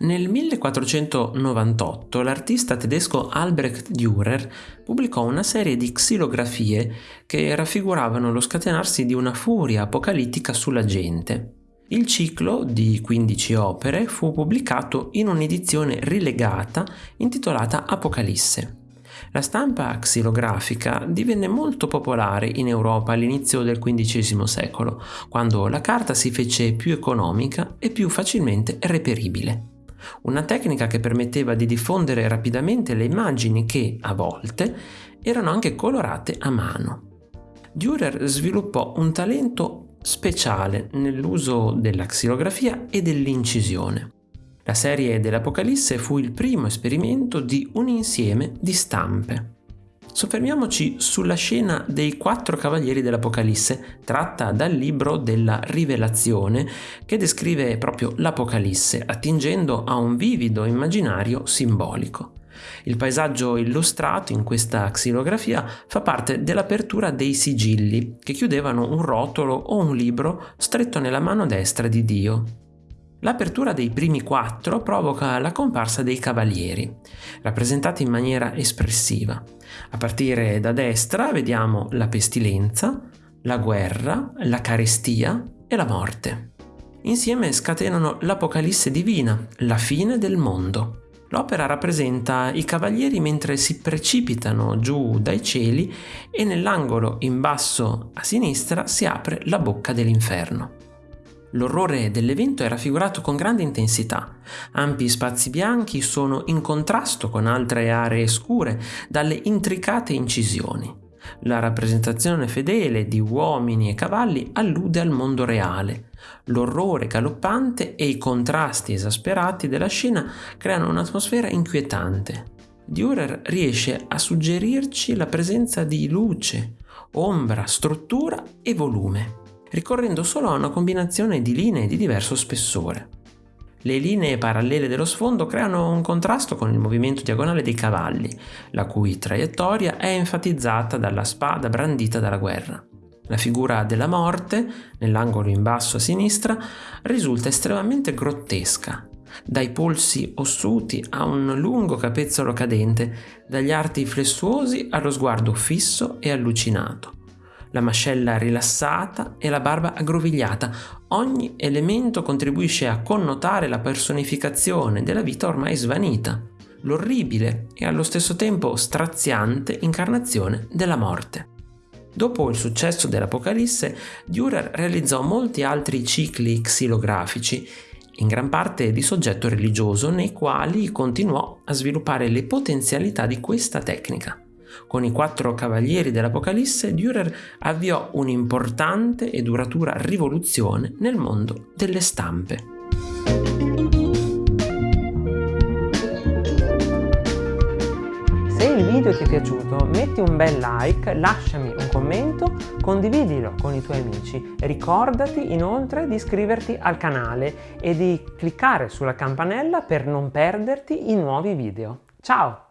Nel 1498 l'artista tedesco Albrecht Dürer pubblicò una serie di xilografie che raffiguravano lo scatenarsi di una furia apocalittica sulla gente. Il ciclo, di 15 opere, fu pubblicato in un'edizione rilegata intitolata Apocalisse. La stampa xilografica divenne molto popolare in Europa all'inizio del XV secolo, quando la carta si fece più economica e più facilmente reperibile una tecnica che permetteva di diffondere rapidamente le immagini che, a volte, erano anche colorate a mano. Dürer sviluppò un talento speciale nell'uso della xilografia e dell'incisione. La serie dell'Apocalisse fu il primo esperimento di un insieme di stampe. Soffermiamoci sulla scena dei quattro cavalieri dell'Apocalisse, tratta dal libro della Rivelazione, che descrive proprio l'Apocalisse, attingendo a un vivido immaginario simbolico. Il paesaggio illustrato in questa xilografia fa parte dell'apertura dei sigilli, che chiudevano un rotolo o un libro stretto nella mano destra di Dio. L'apertura dei primi quattro provoca la comparsa dei cavalieri, rappresentati in maniera espressiva. A partire da destra vediamo la pestilenza, la guerra, la carestia e la morte. Insieme scatenano l'Apocalisse divina, la fine del mondo. L'opera rappresenta i cavalieri mentre si precipitano giù dai cieli e nell'angolo in basso a sinistra si apre la bocca dell'inferno. L'orrore dell'evento è raffigurato con grande intensità. Ampi spazi bianchi sono in contrasto con altre aree scure dalle intricate incisioni. La rappresentazione fedele di uomini e cavalli allude al mondo reale. L'orrore galoppante e i contrasti esasperati della scena creano un'atmosfera inquietante. Dürer riesce a suggerirci la presenza di luce, ombra, struttura e volume ricorrendo solo a una combinazione di linee di diverso spessore. Le linee parallele dello sfondo creano un contrasto con il movimento diagonale dei cavalli, la cui traiettoria è enfatizzata dalla spada brandita dalla guerra. La figura della morte, nell'angolo in basso a sinistra, risulta estremamente grottesca, dai polsi ossuti a un lungo capezzolo cadente, dagli arti flessuosi allo sguardo fisso e allucinato la mascella rilassata e la barba aggrovigliata. Ogni elemento contribuisce a connotare la personificazione della vita ormai svanita, l'orribile e allo stesso tempo straziante incarnazione della morte. Dopo il successo dell'Apocalisse, Dürer realizzò molti altri cicli xilografici, in gran parte di soggetto religioso, nei quali continuò a sviluppare le potenzialità di questa tecnica. Con i quattro cavalieri dell'Apocalisse, Dürer avviò un'importante e duratura rivoluzione nel mondo delle stampe. Se il video ti è piaciuto metti un bel like, lasciami un commento, condividilo con i tuoi amici. Ricordati inoltre di iscriverti al canale e di cliccare sulla campanella per non perderti i nuovi video. Ciao!